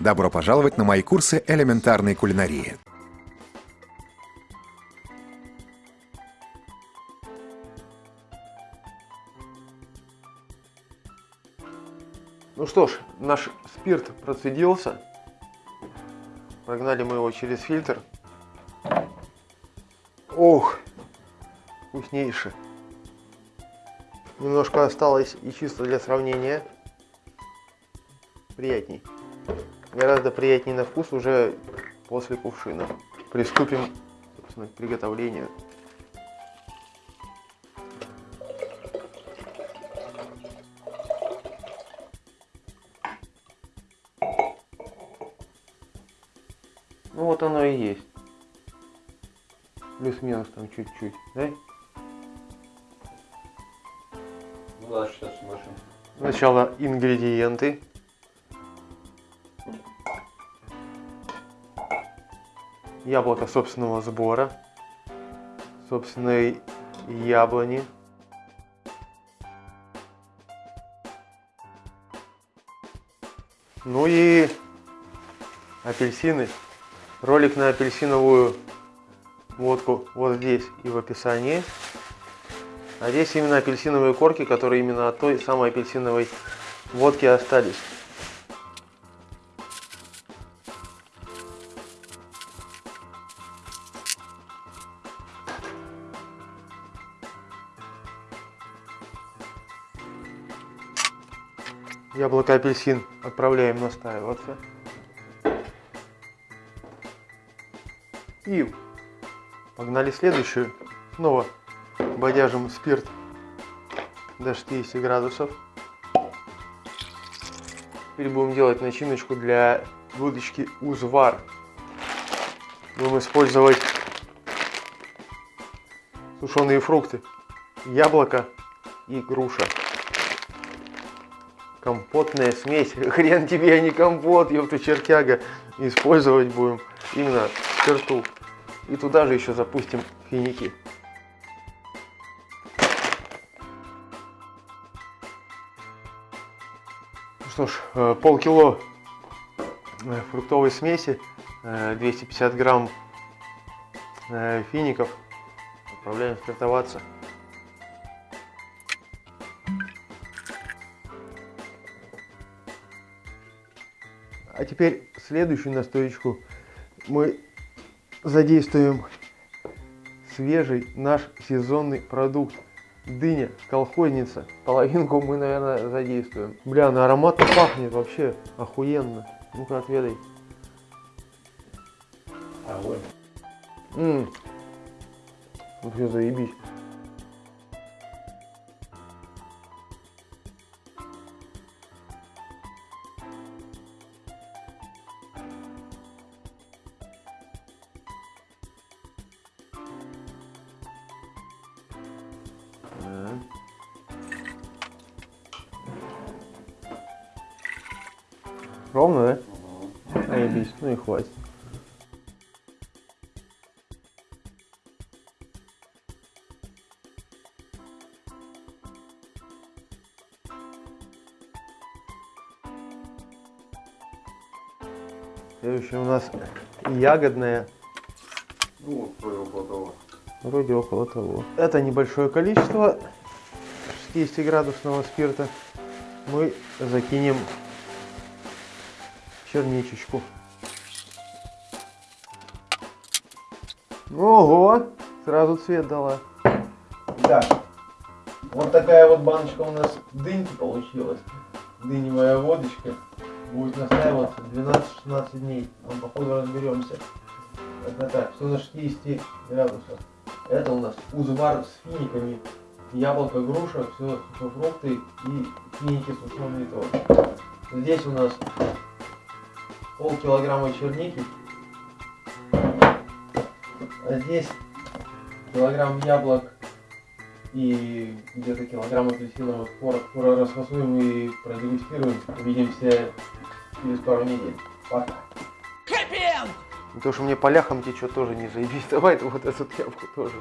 Добро пожаловать на мои курсы элементарной кулинарии. Ну что ж, наш спирт процедился. Прогнали мы его через фильтр. Ох, вкуснейший. Немножко осталось и чисто для сравнения. Приятней. Гораздо приятнее на вкус уже после кувшина. Приступим собственно, к приготовлению. Ну вот оно и есть. Плюс-минус там чуть-чуть, да? Ну да, сейчас смотрим. Сначала ингредиенты. Яблоко собственного сбора. Собственной яблони. Ну и апельсины. Ролик на апельсиновую водку вот здесь и в описании. А здесь именно апельсиновые корки, которые именно от той самой апельсиновой водки остались. Яблоко апельсин отправляем настаиваться. И погнали следующую. Снова бодяжим спирт до 60 градусов. Теперь будем делать начиночку для выдачки узвар. Будем использовать сушеные фрукты, яблоко и груша. Компотная смесь. Хрен тебе, а не компот, ёпта чертяга. Использовать будем именно спирту. И туда же еще запустим финики. Ну что ж, э, полкило э, фруктовой смеси, 250 э, грамм фиников. Отправляем спиртоваться. А теперь следующую настоечку мы задействуем свежий наш сезонный продукт. Дыня, колхозница. Половинку мы, наверное, задействуем. Бля, на аромат пахнет вообще охуенно. Ну-ка, отведай. Огонь. Ммм. Вообще заебись. Ровно, да? Угу. Заебись, ну и хватит. Следующее у нас ягодная. Ну, вроде около того. Вроде около того. Это небольшое количество 60 градусного спирта мы закинем черничечку. Ого! Сразу цвет дала. Так, вот такая вот баночка у нас дыньки получилась. Дыневая водочка. Будет настаиваться 12-16 дней. Мы походу разберемся. Это так, все 60 градусов. Это у нас узвар с финиками. Яблоко, груша, все фрукты и финики сушеные тоже. Здесь у нас полкилограмма черники. А здесь килограмм яблок и где-то килограмм апельсиновых. Скоро расфасуем и продегустируем. Увидимся через пару недель. Пока. Хэппи То, что мне по ляхам течет, тоже не заебись. Давай вот эту тряпку тоже.